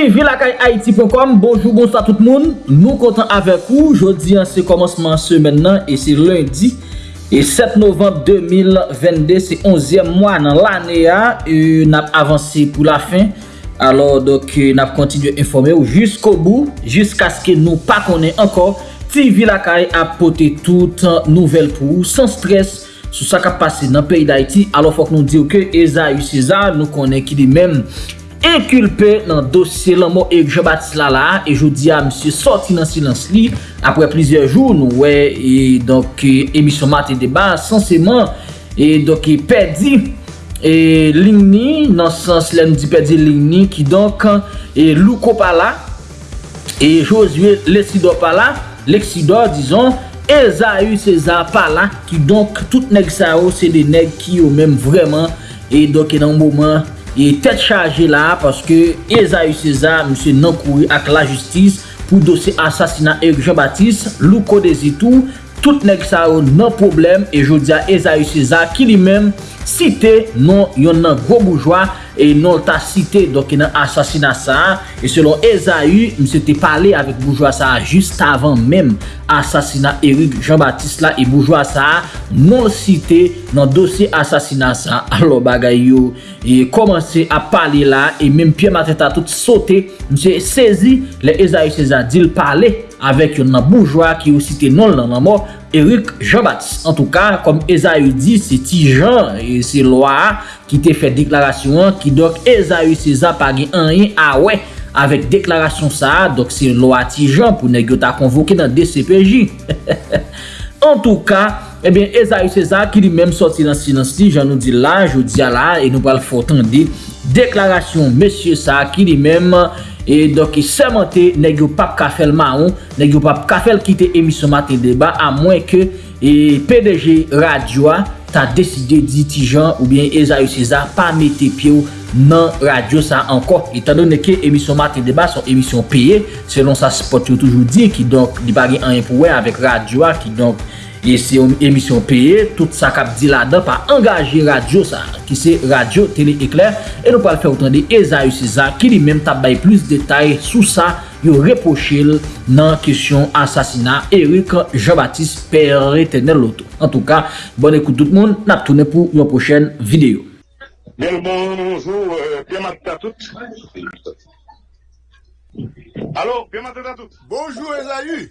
suivi lakay haiti.com Bonjour, bonsoir tout moun Nou kontan avek ou Jodi an se komanseman semen nan E se lundi E 7 novembre 2022 Se 11e mwa nan lane ya E nap avansi pou la fin. Alors dok nap kontinu informe ou Jusko bou Jusk aske nou pa konen ankor TV lakay apote tout nouvel pou ou, San stres sou sa ka pase nan peyi d'Haiti Alors fok nou diyo ke Eza Yu Cezar Nou konen ki di men inkulpe nan dosye lan mo Erik Jean-Baptiste Lala e jodi a msye sorti nan silans li apre plizye joun wè e donk emisyon euh, mat e deba sanseman e donk e pedi e ligni nan sens lem di pedi ligni ki donk e louko pala e josue lesido pala leksido dizon eza yu seza pala ki donk tout neg sa ou se de neg ki yo menm vreman e donk e nan mouman e tet chaje la paske Ezaïe César mse nan kouri ak la justis pou dosye asasina Eric Jean-Baptiste, Louko Dezitou, tout nek sa ou nan problem e jodi a Ezaïe César ki li menm site non yon nan gwo boujwa e non ta site doke nan asasina sa e selon Ezaü mse te pale avik boujwa sa just avan mem asasina Erik Jean-Baptiste la e boujwa sa non site nan dosye asasina sa alo bagay yo. E komanse a pale la e mem pye mateta tout sote mse sezi le Ezaü César dil pale avik yon nan boujwa ki ou site non, non, non nan nan mo Eric Jean-Baptiste. En tout ka, kom Ezaü di, se ti Jean, se loa ki te fe deklarasyon, ki dok Ezaü César zapage an yin awe ah avek deklarasyon sa, dok se loa ti Jean pou negyo ta konvoke nan DCPJ. en tout ka, Ebyen, eh César Cezar ki li menm soti nan silans li, jan nou di la, jou di ala, e nou pal fotan di deklarasyon, mesye sa ki li menm E doke semente neg yo pap kafel maon, neg yo pap kafel kite emisyon maten deba a mwen ke e, PDG radyoa ta deside di Tijan ou bien Ezayu César pa mette pye nan radio sa anko. Etan don neke emisyon maten deba son emisyon peye, selon sa spot yo toujou di ki donk li bagi an yon pouwe avèk radyoa ki donk E se yon emisyon peye, tout sa kap di la dan pa angaje radyo sa, ki se radyo tele ekler, e nou pal fè outan de Ezaï César ki li menm tab bay plus detay sou sa yo reprochil nan kisyon asasina Erik Jean-Baptiste Perre Tenel Loto. En tout ka, bon ekout tout moun, nap toune pou yon pochen video. Bien, bonjour, euh, bien matin à tout. Alo, bien matin à tout. Bonjour Ezaï.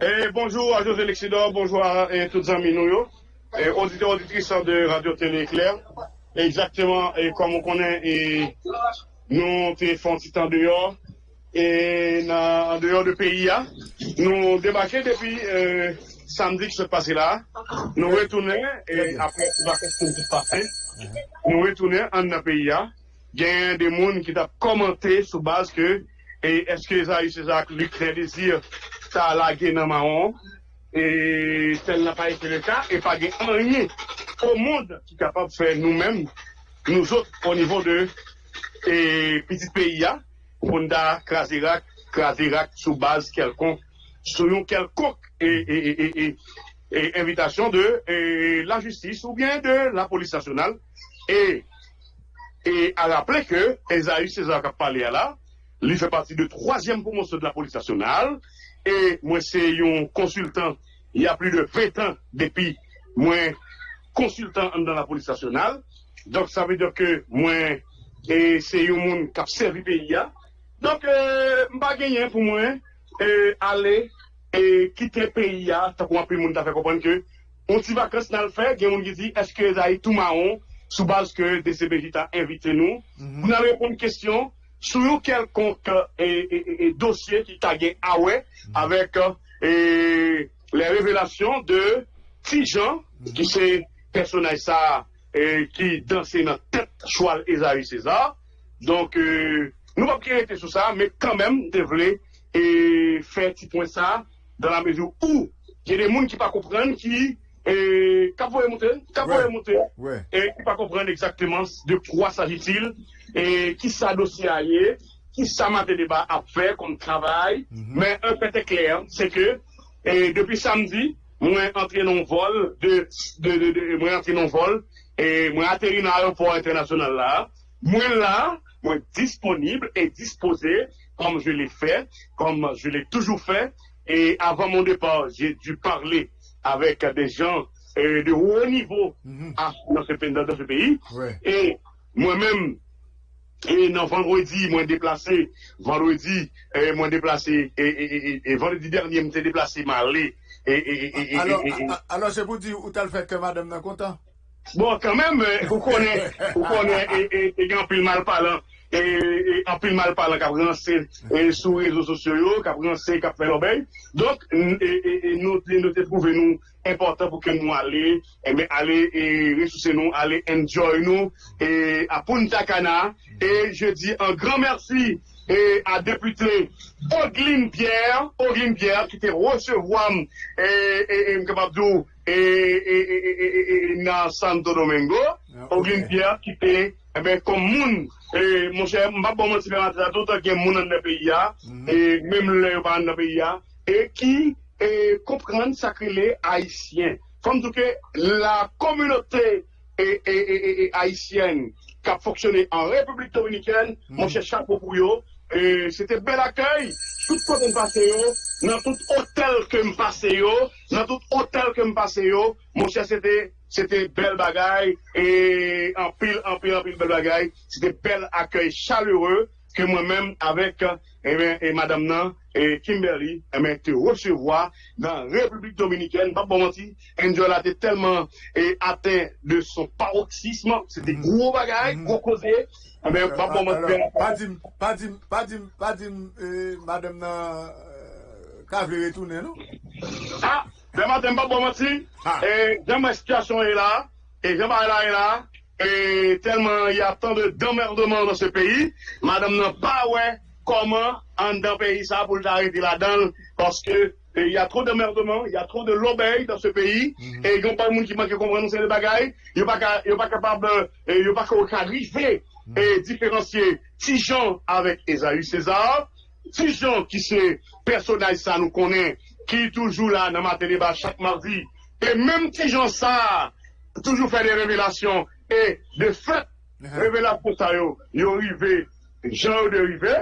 Et bonjour à José Lexidor, bonjour à et tous les amis nous, et auditeurs auditrices de Radio Télé Éclair. Exactement, et comme on connaît, et nous téléphone petit en dehors, et en dehors du pays, nous débarquons depuis euh, samedi qui se passait là. Nous retournons, et après les vacances qui se passé, nous retournons en pays. Il y a des gens qui ont commenté sur base que, est-ce que Esaïe César lui crée désir sa la gen nan maron, e tel nan pa ete le ka, e pa gen anye au moun ki kapab fè nou men, nou zot au nivou de petit peyi ya, pou nda kraserak, kraserak sou baz kelkon, sou yon kelkok e invitasyon de la justis ou bien de la polis nasyonal, e a rappele ke Ezaïe César pale ya la, li fè pati de troasyem pou monson de la polis nasyonal, E mwen se yon konsultant y a pli de 20 an depi mwen konsultant an dan la polis stasyonal. Donk sa ve de ke mwen se yon moun kap servi peyi ya. Donk mba genyen pou mwen ale kite peyi ya tak wapi moun ta fe kompon ke on ti vakans nan l fe gen moun ki di eske zayi tou maon sou baz ke DCBJ ta invite nou. Moun ale repon kestyon. Sou yon kelkonk dosye ki tagyen awe avek le revelasyon de ti jan ki se personay sa ki danse nan tet choual Ezaïe César. Donk nou pa kirete sou sa me kanmem devle fe ti pon sa dan la mezou ou ki de moun ki pa kompren ki kapouye mouten kapouye mouten ki pa kompren ekzakteman de kwa sajitil E ki sa dosye a ye, ki sa mante deba ap fe kon travay, men un pete kler, se ke, depi samdi, mwen entre non vol, mwen entre non vol, mwen ateri nan aeroport internasyonal la, mwen la, moi disponible et disposé, comme je l'ai fait, comme je l'ai toujours fait. Et avant mon départ, j'ai dû parler avec des gens euh, de haut niveau Mhm. à- dans, ce, pays- dans ce pays. Ouais. Et moi-même, et non, vendredi, moi déplacé, vendredi, euh, moi déplacé, et, et, et, et vendredi dernier, m'étais déplacé. Et, et, et, et, Alors, et- et- c'est pour dire où t'as le fait que madame n'est content? Bon, quand même, euh, vous connaissez, vous connaissez, et, et, et, en pile mal parlant, et, et en pile mal parlant, qui a et sur les réseaux sociaux, qui a lancé, qui a fait l'obéi. Donc, et, et, et nous, te trouvons nous important pour que nous allions, et aller et ressourcer nous, aller enjoy nous, et à Punta Cana. Et je dis un grand merci et à député Ogline Pierre, Ogline Pierre, qui te recevoir, et, et, et, et, et, et, et, et, et, Santo Domingo, Ah, Ogline. Pierre, qui te, eh ben, et mon cher, m'a bon menti faire entrer tout que moun dans le pays, et même le pas dans le pays, et qui, comprendre ça que les haïtiens. Comme tout que la communauté haïtienne qui a fonctionné en République dominicaine, mon cher chapeau pour et c'était bel accueil. Tout qu'on passe yo, dans tout hôtel que me passe yo, dans tout hôtel que me passe yo, mon cher c'était c'était belle bagaille et en pile en pile en pile belle bagaille, c'était bel accueil chaleureux que moi-même avec eh bien, et madame Nan et Kimberly eh bien, te recevoir dans la République dominicaine. Pas bon menti, Angela était tellement eh, atteint de son paroxysme, c'était Mhm. gros bagaille, Mhm. gros causé. Eh bien, pas bon Alors, menti. pas dire, pas dire, pas dire, pas euh, madame n'a, euh, retourner, non? Ah, vraiment, t'aimes pas bon menti. Ah. Et dans ma situation est là, et jean là est là, et tellement il y a tant de d'emmerdements dans ce pays, madame n'a pas ouais comment en dans pays ça pour l'arrêter là-dedans, parce que eh, il y a trop d'emmerdements, il y a trop de l'obéi dans ce pays, Mhm. et il n'y a pas de monde qui manque de comprendre ces bagailles, il n'y a pas capable, il n'y a pas arriver et différencier Tijan avec Esaü César, Tijan qui c'est personnage ça nous connaît, qui toujours là dans ma débat chaque mardi, et même Tijan ça, toujours fait des révélations, et de fait, Mhm. révélation ça yo, yo arrivé, Jean de rivé,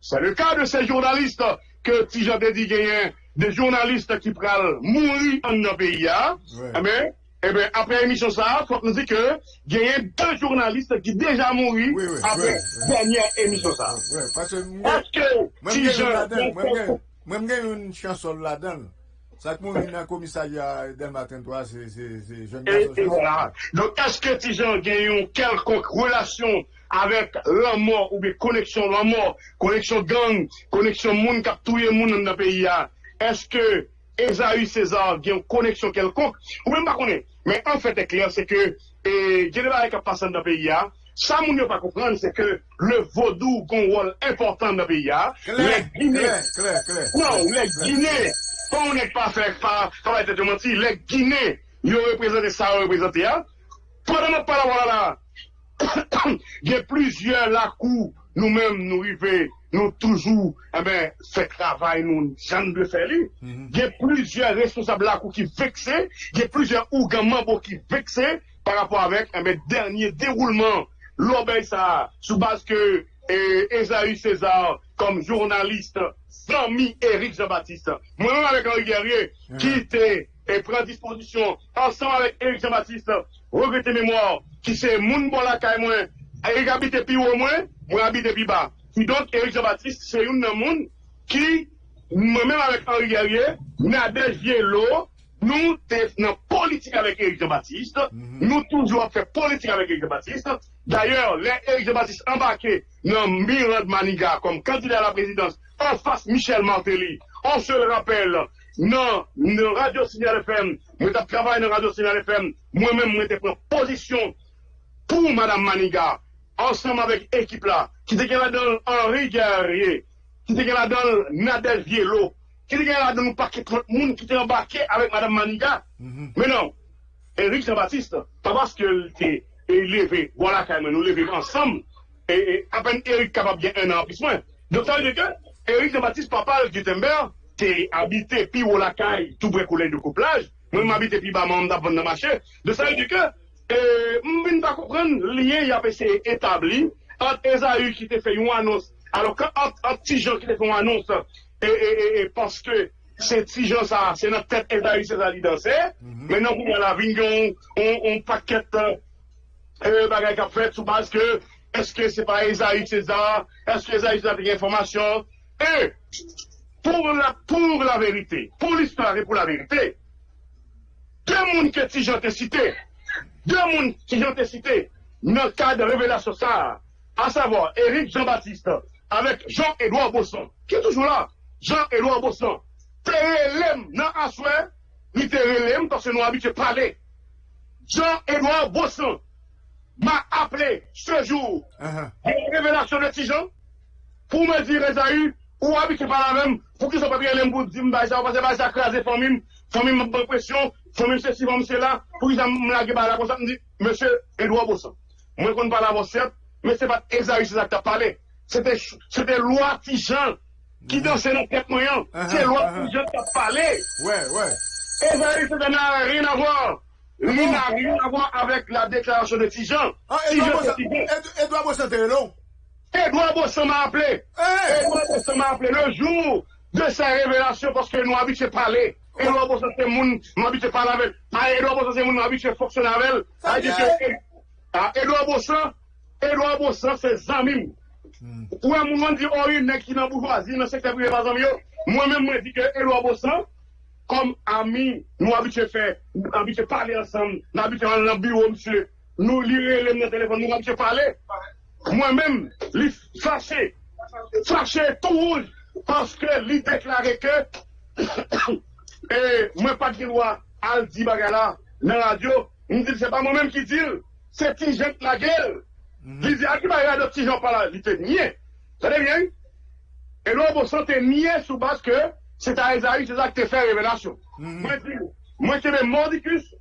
c'est le cas de ces journalistes que dit gagner, des journalistes qui prennent mourir en pays, hein. Ouais. Ben, eh ben, après l'émission ça, faut nous dire que il y a deux journalistes qui déjà mouru Oui, oui, après oui, dernière émission ça. Parce que Est-ce que si je Mwen gen yon chansol la dan, sa k moun yon nan komisarya den matin to a, se jen gason chansol. Donk eske ti jan gen yon kelkonk relasyon avèk lan mor ou be koneksyon lan mor, koneksyon gang, koneksyon moun kap touye moun nan da peyi ya, eske Ezaü César gen yon koneksyon kelkonk, ou men bakonè, men an fèt ekler se ke, e, genè ba ek ap pasan da peyi ya, là. Ça, moun ne pas comprendre, c'est que le vaudou a un rôle important dans le pays là. Claire, Les Guinéens, clair, clair, clair. non, les. Guinées, quand on n'est pas fait par, ça va être menti, les Guinées, ils ont représenté ça, ils ont représenté, hein. Pendant notre parole, voilà, il y a plusieurs lacous, nous-mêmes, nous arrivons, nous toujours, eh ben, fait travail, nous, jamais de faire lui. Mhm. Il y a plusieurs responsables lacous qui vexés, il y a plusieurs ougamans qui vexés par rapport avec, eh ben, dernier déroulement, l'obéi ça, sous base que, Esaü César, comme journaliste, Samy Éric Jean-Baptiste, moi-même avec Henri Guerrier, qui était, et prend disposition, ensemble avec Éric Jean-Baptiste, regretter mémoire, qui c'est Moun Bolaka et moi, Éric habite plus haut moins, moi habite plus bas. Donc, Éric Jean-Baptiste, c'est une moun qui, moi-même avec Henri Guerrier, Nadège Vielo, nous, dans politique avec Éric Jean-Baptiste, Mhm. nous toujours fait politique avec Éric Jean-Baptiste. D'ailleurs, Éric Jean-Baptiste embarqué dans Mirand Maniga comme candidat à la présidence en face Michel Martelly. On se le rappelle, non, non Radio Signal FM, moi j'ai travaillé dans Radio Signal FM, moi-même, moi j'ai pris position pour Madame Maniga, ensemble avec l'équipe là, qui était là dans Henri Guerrier, qui était là dans Nadel Vielo, là dans un paquet de monde qui était embarqué avec Madame Maniga. Mhm. Mais non, Éric Jean-Baptiste, pas parce qu'il était élevé, voilà quand même, nous lever ensemble, et, à peine Éric capable bien un an plus moins. Donc ça veut dire que Éric Jean-Baptiste, papa de Gutenberg, t'es habité puis caille, tout bricolé de couplage, moi m'habite puis bas mon d'avant de marché. De ça veut dire que, euh, m'vin pas comprendre, lien y a été établi entre Esaü qui te fait une annonce, alors que entre, entre Tijan qui te fait une annonce, et, et, et, et parce que c'est Tijan ça, c'est notre tête Esaü, c'est ça qui dansait, maintenant pour la vigne, on, on paquette, euh, bagay qu'a fait que, est-ce que c'est pas Esaü César, est-ce que Esaü César a des informations, et, pour la, pour la vérité, pour l'histoire et pour la vérité, deux mondes que Tijan t'a cité, deux mondes qui ont été cités dans le cadre de révélation ça, à savoir Éric Jean-Baptiste avec Jean-Édouard Bosson, qui est toujours là, Jean-Édouard Bosson, Terrelem dans Asoué, ni Terrelem parce que nous habitués à parler. Jean-Édouard Bosson m'a appelé ce jour, Uh-huh. une révélation de Tijan, pour me dire, Esaü, ou habitué par la même, pour qu'ils soient pas bien pour dire, bah, ça va passer, bah, ça crasé, famille, famille, m'a bonne pression, famille, ceci, famille, cela, pour qu'ils me laguent, là, comme ça, me dit, monsieur Edouard Bosson, moi, qu'on parle avant certes, mais c'est pas Esaü, c'est ça que t'as parlé. C'était, c'était loi Tijan, qui dansait dans tête moyen? C'est loi uh-huh. Tijan qui a parlé. Ouais, ouais. Ça n'a rien à voir. Il n'a rien à voir avec la déclaration de Tijan. Ah, Edouard c'est Bossan, Bossan, t'es long. Edouard Bosson m'a appelé. Hey! Edouard Bosson m'a appelé le jour de sa révélation parce que nous habitués à parler. Edouard Bosson, c'est moun, nous habitués à parler avec. Ah, Edouard Bosson, c'est moun, nous habitués à fonctionner avec. Ah, ah, Edouard Bosson, Edouard Bosson, c'est Zamim. Ou un moment dit, oh, nèg qui dans bourgeoisie, dans le secteur privé, par exemple. Moi-même, moi, dis que Edouard Bosson, comme ami, nous habitués faire, nous habitués parler ensemble, nous habitués dans le bureau, monsieur, nous lire les téléphone, nous habitués parler. Moi-même, li fâché, fâché tout rouge, parce que lui déclarait que, et moi pas de le dire bagala dans la radio, il me dit, c'est pas moi-même qui dis, c'est qui jette la gueule. Il dit, à qui va de petit gens par là, il était niais. Ça va bien? Sous base que c'est à Esaïe, c'est ça que tu fait révélation. Moi, je dis, moi, je suis mordicus,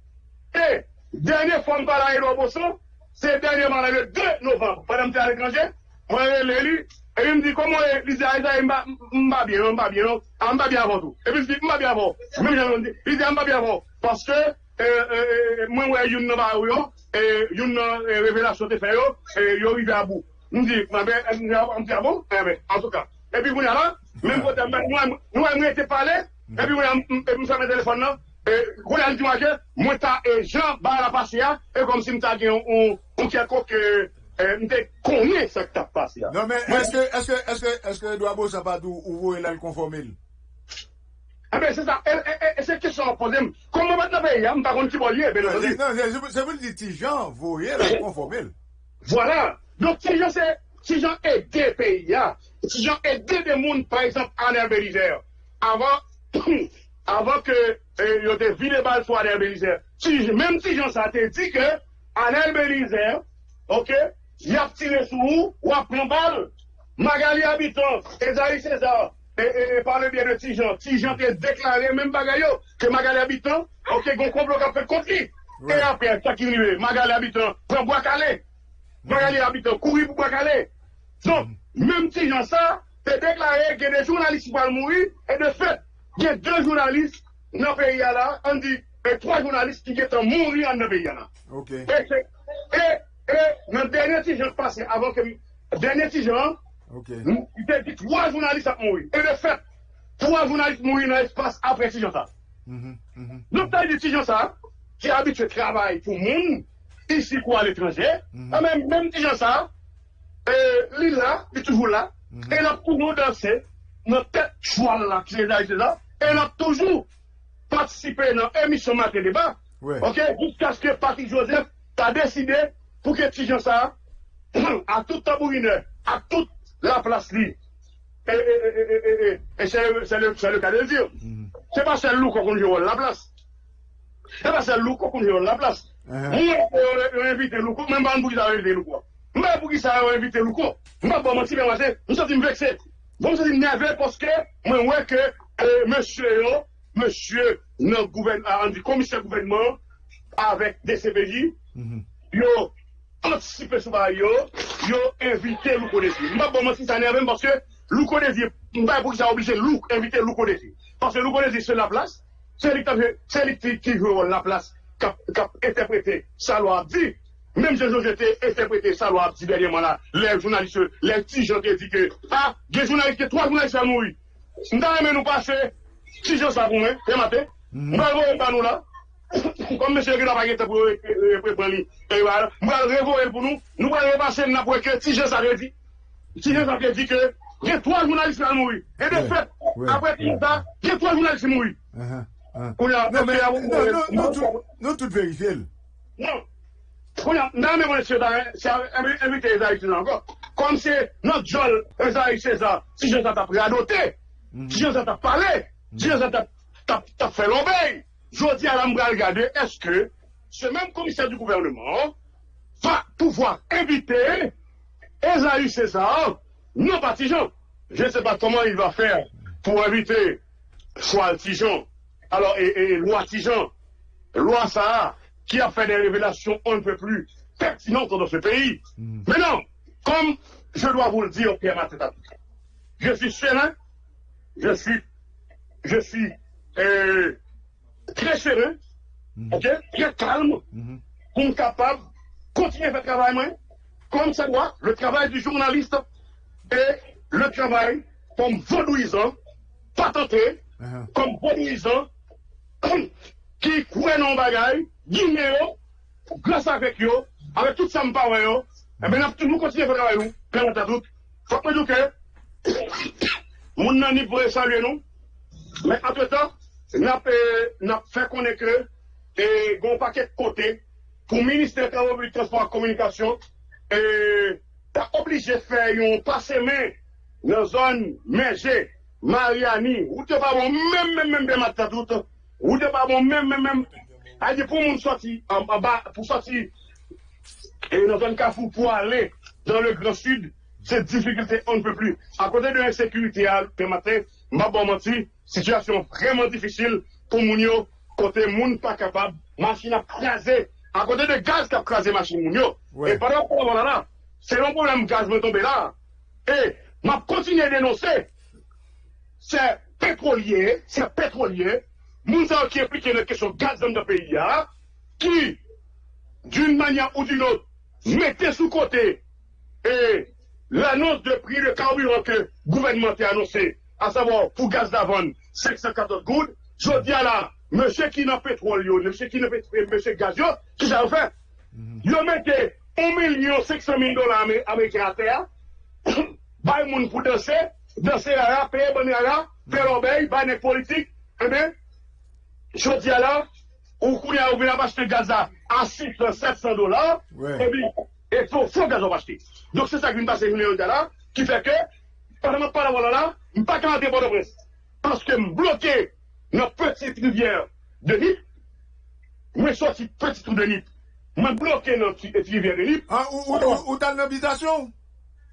et dernière fois que je parle à Edouard Bosson, c'est dernièrement le 2 novembre, pendant que je suis à l'étranger, moi, je l'ai lu, et il me dit, comment il dit, Aïssa, il m'a m'a bien, il m'a bien, m'a bien avant tout. Et puis, je dis, il m'a bien j'en ai dit, il dit, il m'a bien avant. Parce que, euh, euh, moi, ouais, il E, yon e, revelasyon te fè yo, e, yo rive a bou. Mwen di, mwen di a bon, en tout ka. E pi mwen a la, mwen kote mwen, mwen mwen te pale, e pi mwen mwen sa mwen telefon nan, mwen an di waje, mwen ta jan ba la pase ya, e kom si mwen ta gen yon kyakok mwen te konye sa ki ta pase ya. Non men, eske, eske, eske, eske Edouard Bosa pa dou ouvo elan konformil? Ebe, se sa, e se kesyon aposem, kon mwen bat la peye, mwen pa kon ti bolye, ebe, nan di. Nan, se mwen di Tijan, voye la konformel. Voilà, donc Tijan se, Tijan e de peye ya, Tijan e de de moun, par exemple, Aner Belizer, avan, avan ke eh, yo te vide bal pou Aner Belizer. Tijan, menm Tijan sa te di ke, Aner Belizer, ok, yap tire sou ou, wap plombal, Magali Habitant, Ezaï César, et, et, et par le biais de Tijan, Tijan t'a déclaré, même bagayo, que Magali habitant, ok, gon complot qu'a fait contre lui. Et après, ça qui arrive, Magali habitant, prend bois calé. Magali habitant, courir pour bois calé. Donc, même si j'en ça, t'es déclaré que des journalistes qui vont mourir, et de fait, il y a deux journalistes dans le pays là, on dit, et trois journalistes qui sont morts dans le pays là. Ok. Et, et, et, dans le dernier Tijan passé, avant que, dernier Tijan. Il t'a dit trois journalistes ont mouru. Et de fait, trois journalistes mourent dans l'espace après Tijan ça. Mhm, mhm. Donc, t'as dit Tijan ça, qui est habitué à travailler pour le monde, ici ou à l'étranger, Mhm. Ah, même, même Tijan ça, euh, lui là, il est toujours là, et il a toujours dansé, notre tête chouale là, qui est là, et il a toujours participé dans l'émission Matin Débat, ok, jusqu'à ce que Patrick Joseph a décidé pour que Tijan ça, à tout tambourineur, à toute la place libre. Et, et, c'est le, c'est le, c'est le cas de le dire. Mhm. C'est pas celle loup qu'on joue la place. C'est pas celle loup qu'on joue la place. Uh-huh. Moi, on invité Louko, même pas pour ça invité Louko. Même pour qui ça a invité Louko. Moi, bon, moi, si bien sommes vexés. Bon, nous sommes nerveux parce que, moi, ouais, que, euh, monsieur, yo, monsieur, notre gouvernement, commissaire gouvernement, avec des CPJ, Mhm. yo, anticipé sur ça, yo, invité Louko Désir. Moi, bon, moi, si ça nerveux parce que, Louko Désir, moi, pour qui ça a obligé Louko, inviter Louko Désir. Parce que Louko Désir, c'est la place, c'est lui qui joue la place, qui a interprété sa loi dit, Même si j'étais interprété ça, loi, petit dernièrement là, les journalistes, les petits gens qui disent que, ah, des journalistes, trois journalistes à mourir. Nous avons nous passer, si je ça pour moi, ce matin, nous allons pas nous là. Comme monsieur qui n'a pas été pour prendre nous allons révoler pour nous, nous allons repasser pour que si je ça dit, si je ça dit que, il y a trois journalistes à mourir. Et de fait, après tout ça, il y a trois journalistes mourir. Non, mais nous tous vérifier. Non. Non, mais monsieur, c'est invité les Haïtiens encore. Comme c'est notre Joel, Esaïe César, si je t'a pris à noter, si je t'a parlé, si je t'a fait l'obéi, je dis à regarder, est-ce que ce même commissaire du gouvernement va pouvoir inviter Esaïe César, non pas Tijon. Je ne sais pas comment il va faire pour inviter soit Tijon, alors, et, et loi Tijon, loi Sahara, qui a fait des révélations un peu plus pertinentes dans ce pays. Mm. Mais non, comme je dois vous le dire, Pierre Mateta, je suis serein, je suis, je suis euh, très serein, ok, très calme, Mhm. pour être capable de continuer à faire le travail, moi, comme ça doit, le travail du journaliste et le travail comme vaudouisant, patenté, Uh-huh. comme vaudouisant, qui croit dans le bagaille, guillemets, grâce avec eux, avec tout ça, me parle, yo, et bien, nous toujours continuer à faire le travail, nous, à doute. Faut que nous que, mon nani pourrait saluer nous, mais entre-temps, n'a n'a fait connaître que, et gon paquet de côté, pour le ministère des Travaux publics, Transport et Communication, et t'as obligé de faire un passe main dans zone Mergé, Mariani, ou t'es pas bon, même, même, même, même, à tout, ou t'es pas bon, même, même, même, a dit pour mon sortir en, bas, pour sortir, et dans un Carrefour pour aller dans le Grand Sud, cette difficulté, on ne peut plus. À côté de l'insécurité, matin, m'a bon menti, situation vraiment difficile pour Mounio, côté moun pas capable, machine à craser, à côté de gaz qui a crasé machine Mounio. Ouais. Et pendant qu'on va là, c'est un problème gaz me tomber là. Et m'a continué à dénoncer. C'est pétrolier, c'est pétrolier, moun qui implique la question gaz dans le pays, hein, qui, d'une manière ou d'une autre, mettez sous côté et l'annonce de prix de carburant que le gouvernement a annoncé, à savoir pour gaz d'Avon, 514 gouttes, je dis à la, monsieur qui n'a pétrole, yo, monsieur qui n'a pétrole, monsieur gaz, qui ça fait? Yo mettez 1 million 500 000 dollars amé- américains à terre, bay moun pour danser, danser à la, payer bonne à la, faire l'obéi, bay les politiques, eh bien, je dis à la, ou qu'on a ouvert la acheter gaz à 600, 700 dollars, et bien, et faut, faut gaz acheter. Donc c'est ça qui vient passer une million de là, qui fait que, pendant que je parle là, m pa ka ade Port-au-Prince. Paske m bloke nan petit rivière de Nip, mwen soti petit ou de Nip, mwen bloke nan petit rivière de Nip. Ah, ou, ou, ou dan l'habitation?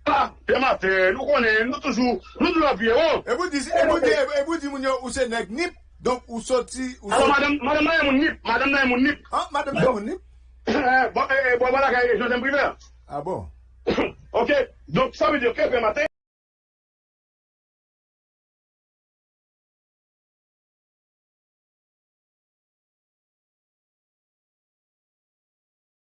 Ah, pe matè, nou konen, nou toujou, nou nou la vie, oh! E pou di, e pou di, e pou di moun yo ou se nek Nip, donk ou soti, ou soti... Alors, madame nan yon moun Nip, madame nan yon moun Nip. Ah, madame nan yon moun Nip? Eh, bon, eh, eh bon, voilà, je n'aime privé. Ah bon? Ok, donk sa ve diyo ke pe matè,